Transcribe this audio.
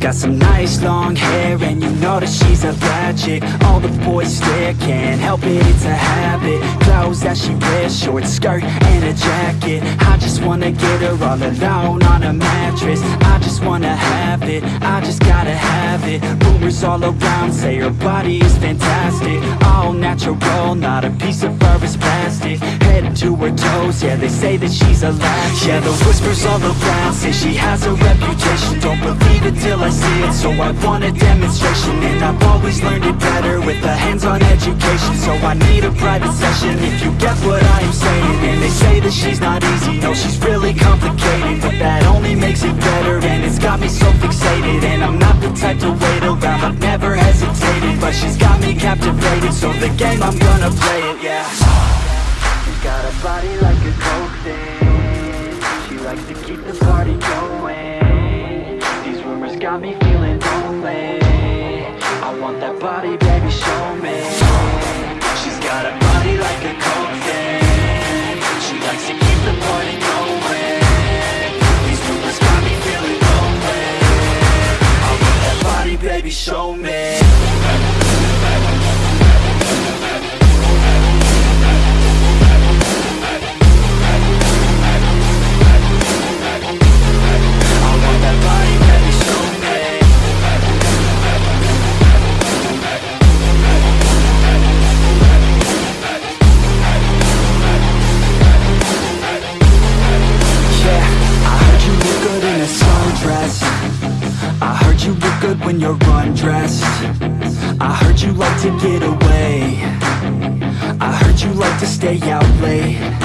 got some nice long hair And you know that she's a bad chick All the boys stare, can't help it, it's a habit. Clothes that she wears, short skirt and a jacket. I just wanna get her all alone on a mattress. I just wanna have it, I just gotta have it. Rumors all around say her body is fantastic. All natural, not a piece of fur is plastic Head to her toes, yeah they say that she's a latch Yeah the whispers all around say she has a reputation. Don't believe it till I see it, so I want a demonstration. And I've always learned it better with a hands-on education. So I need a private session if you get what I am saying. And they say that she's not easy, no she's really complicated. But that only makes it better and it's got me so fixated. And I'm not the type to wait around, I've never hesitated. But she's got me captivated, so the game I'm gonna play it, yeah got a body like a coke thing. She likes to keep the party going. These rumors got me feeling lonely. I want that body, baby, show me. She's got a body like a coke thing. She likes to keep the party going. These rumors got me feeling lonely. I want that body, baby, show me when you're undressed. I heard you like to get away. I heard you like to stay out late